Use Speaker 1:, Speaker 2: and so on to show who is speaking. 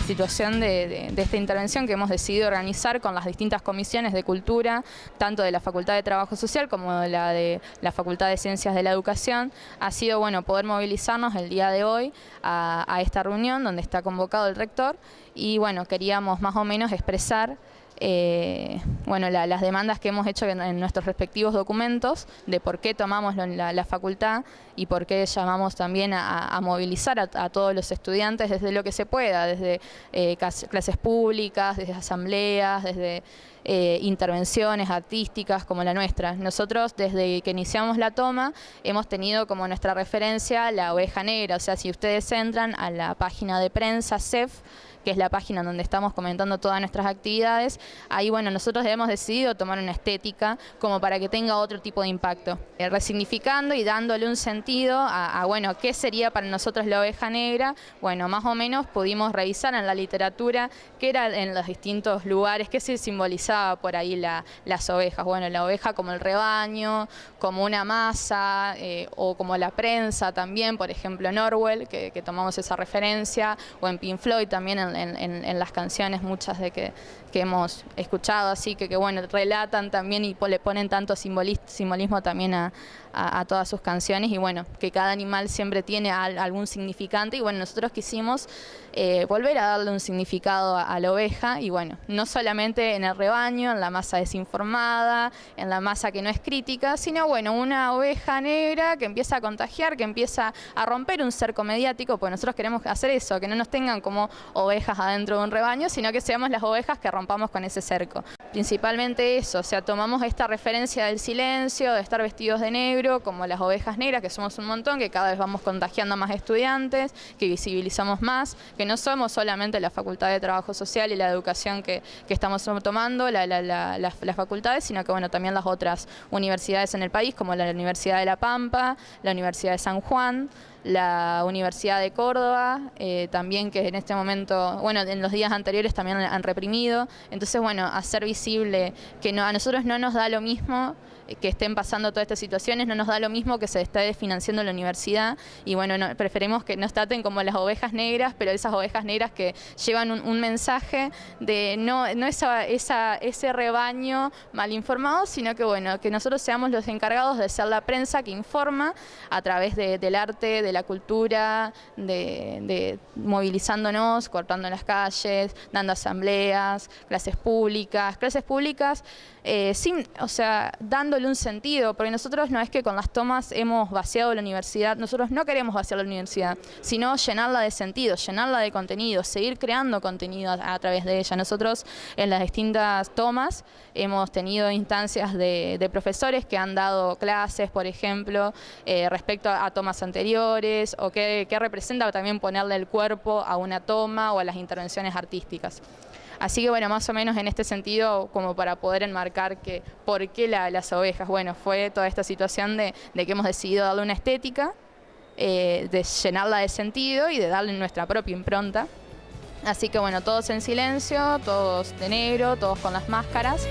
Speaker 1: situación de, esta intervención que hemos decidido organizar con las distintas comisiones de cultura, tanto de la Facultad de Trabajo Social como de la de la Facultad de Ciencias de la Educación, ha sido bueno poder movilizarnos el día de hoy a esta reunión donde está convocado el rector y bueno, queríamos más o menos expresar eh, bueno, las demandas que hemos hecho en, nuestros respectivos documentos de por qué tomamos la, facultad y por qué llamamos también a, movilizar a, todos los estudiantes desde lo que se pueda, desde eh, clases públicas, desde asambleas, desde eh, intervenciones artísticas como la nuestra. Nosotros desde que iniciamos la toma hemos tenido como nuestra referencia la oveja negra, o sea, si ustedes entran a la página de prensa CEF, que es la página donde estamos comentando todas nuestras actividades, ahí bueno, nosotros hemos decidido tomar una estética como para que tenga otro tipo de impacto, eh, resignificando y dándole un sentido a, bueno, ¿qué sería para nosotros la oveja negra? Bueno, más o menos pudimos revisar en la literatura qué era en los distintos lugares, qué se simbolizaba por ahí las ovejas. Bueno, la oveja como el rebaño, como una masa, eh, o como la prensa también, por ejemplo en Orwell, que, tomamos esa referencia, o en Pink también en en, las canciones, muchas de que, hemos escuchado, así que, que bueno, relatan también y le ponen tanto simbolismo también a, todas sus canciones y bueno, que cada animal siempre tiene algún significante y bueno, nosotros quisimos eh, volver a darle un significado a, la oveja y bueno, no solamente en el rebaño, en la masa desinformada, en la masa que no es crítica, sino bueno, una oveja negra que empieza a contagiar, que empieza a romper un cerco mediático, pues nosotros queremos hacer eso, que no nos tengan como ovejas adentro de un rebaño, sino que seamos las ovejas que rompamos con ese cerco. Principalmente eso, o sea, tomamos esta referencia del silencio, de estar vestidos de negro, como las ovejas negras, que somos un montón, que cada vez vamos contagiando a más estudiantes, que visibilizamos más, que no somos solamente la Facultad de Trabajo Social y la educación que, estamos tomando, las facultades, sino que bueno, también las otras universidades en el país, como la Universidad de La Pampa, la Universidad de San Juan, la Universidad de Córdoba, eh, también que en este momento, bueno, en los días anteriores también han reprimido. Entonces, bueno, hacer visible que no, a nosotros no nos da lo mismo que estén pasando todas estas situaciones, no nos da lo mismo que se esté desfinanciando la universidad. Y bueno, preferimos que nos traten como las ovejas negras, pero esas ovejas negras que llevan un, mensaje de no, no esa, esa, ese rebaño mal informado, sino que bueno, que nosotros seamos los encargados de ser la prensa que informa a través del arte, de la cultura, de, movilizándonos, cortando las calles, dando asambleas, clases públicas, clases públicas, eh, sin, o sea, dándole un sentido, porque nosotros no es que con las tomas hemos vaciado la universidad, nosotros no queremos vaciar la universidad, sino llenarla de sentido, llenarla de contenido, seguir creando contenido a, través de ella. Nosotros en las distintas tomas hemos tenido instancias de, profesores que han dado clases, por ejemplo, eh, respecto a, tomas anteriores, o qué representa también ponerle el cuerpo a una toma o a las intervenciones artísticas. Así que bueno, más o menos en este sentido, como para poder enmarcar que por qué las ovejas, bueno, fue toda esta situación de, que hemos decidido darle una estética, eh, de llenarla de sentido y de darle nuestra propia impronta. Así que bueno, todos en silencio, todos de negro, todos con las máscaras.